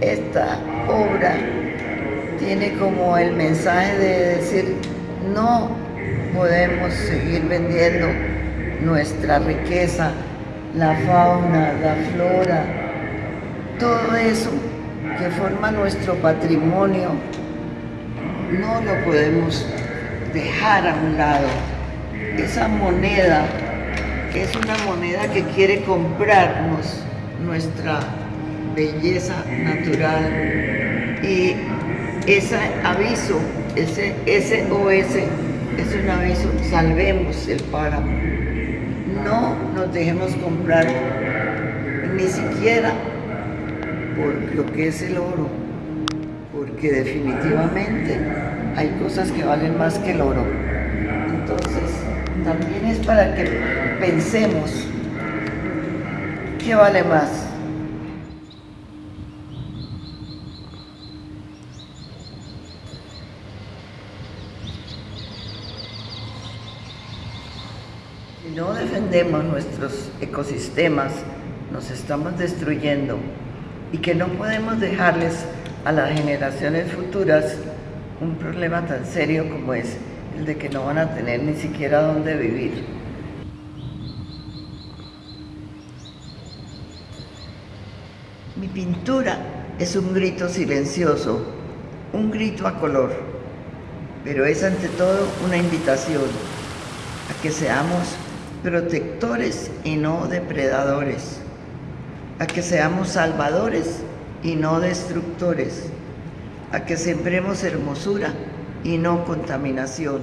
Esta obra tiene como el mensaje de decir, no podemos seguir vendiendo nuestra riqueza, la fauna, la flora, todo eso que forma nuestro patrimonio, no lo podemos dejar a un lado. Esa moneda es una moneda que quiere comprarnos nuestra belleza natural y ese aviso, ese SOS es un aviso, salvemos el páramo. No nos dejemos comprar ni siquiera por lo que es el oro, porque definitivamente hay cosas que valen más que el oro. Entonces, también es para que pensemos qué vale más. Si no defendemos nuestros ecosistemas, nos estamos destruyendo y que no podemos dejarles a las generaciones futuras un problema tan serio como es el de que no van a tener ni siquiera dónde vivir. Mi pintura es un grito silencioso, un grito a color, pero es ante todo una invitación a que seamos protectores y no depredadores, a que seamos salvadores y no destructores, a que sembremos hermosura y no contaminación.